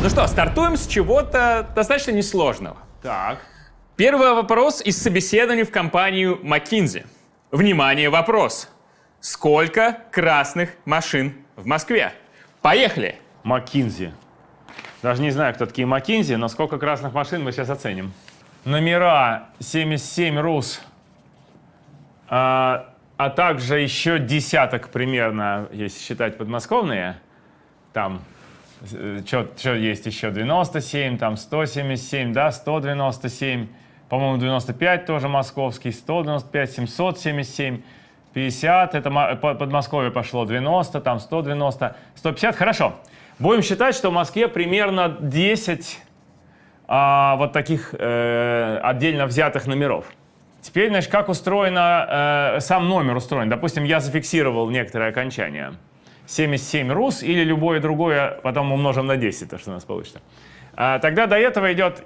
Ну что, стартуем с чего-то достаточно несложного. Так. Первый вопрос из собеседования в компанию McKinsey. Внимание, вопрос. Сколько красных машин в Москве? Поехали! Маккинзи. Даже не знаю, кто такие Маккинзи, но сколько красных машин мы сейчас оценим. Номера 77 РУС, а, а также еще десяток примерно, если считать подмосковные. Там, что есть еще, 97, там 177, да, 197, по-моему, 95 тоже московский, 195, 777, 50, это мо- по- Подмосковье пошло, 90, там 190, 150, хорошо. Будем считать, что в Москве примерно 10 а, вот таких э, отдельно взятых номеров. Теперь, значит, как устроено, э, сам номер устроен. Допустим, я зафиксировал некоторое окончание. 77 РУС или любое другое, потом умножим на 10, то, что у нас получится. А, тогда до этого идет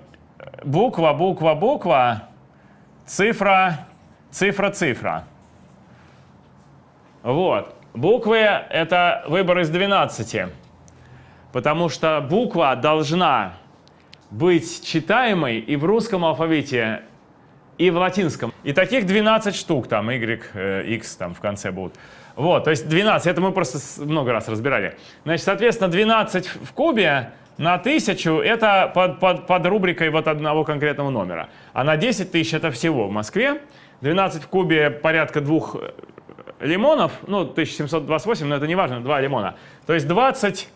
буква, буква, буква, цифра, цифра, цифра. Вот. Буквы — это выбор из 12. Потому что буква должна быть читаемой и в русском алфавите, и в латинском. И таких 12 штук, там, Y, э, X там в конце будут. Вот, то есть 12, это мы просто много раз разбирали. Значит, соответственно, 12 в кубе на 1000 это под, под, под рубрикой вот одного конкретного номера. А на 10 тысяч это всего в Москве. 12 в кубе порядка двух э, лимонов, ну, 1728, но это не важно, два лимона. То есть 20,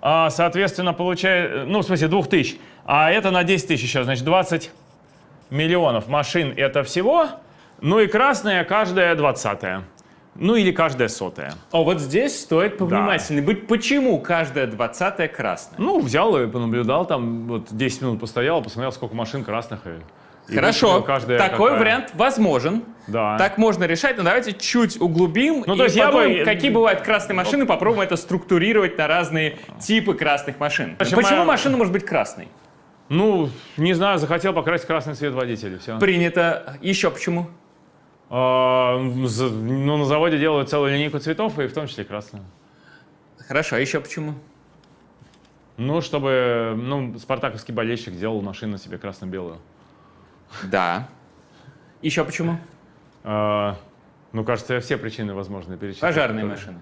а, соответственно, получает, ну, в смысле, 2000. А это на 10 тысяч еще, значит, 20 миллионов машин это всего. Ну и красная каждая двадцатая. Ну или каждая сотая. О, вот здесь стоит повнимательнее быть. Почему каждая двадцатая красная? Ну, взял и понаблюдал, там вот 10 минут постоял, посмотрел, сколько машин красных. И, и Хорошо, вычислил каждая такой какая. вариант возможен. Да. Так можно решать, но давайте чуть углубим Ну, и то есть я бы- подумаем, какие бывают красные машины, попробуем это структурировать на разные типы красных машин. Общем, Почему моя- машина может быть красной? Ну, не знаю, захотел покрасить красный цвет водителя, все. Принято. Еще почему? ну, на заводе делают целую линейку цветов, и в том числе красную. Хорошо, а еще почему? Ну, чтобы, ну, спартаковский болельщик сделал машину себе красно-белую. Да. Еще почему? А, ну, кажется, все причины возможные перечислил. Пожарные машины.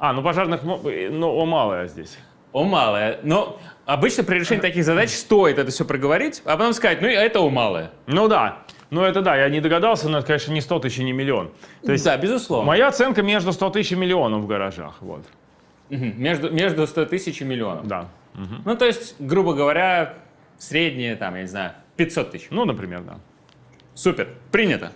А, ну пожарных, мо- ну, о, малое здесь. О, малое. Но обычно при решении таких задач стоит это все проговорить, а потом сказать, ну это о, малое. Ну да, ну это да, я не догадался, но это, конечно, не 100 тысяч и не миллион. То есть да, безусловно. моя оценка между 100 тысяч и миллионом в гаражах, вот. Между, между 100 тысяч и миллионом. да. Мгм. Ну, то есть, грубо говоря, среднее, там, я не знаю, 500 тысяч. Ну, например, да. Супер, принято.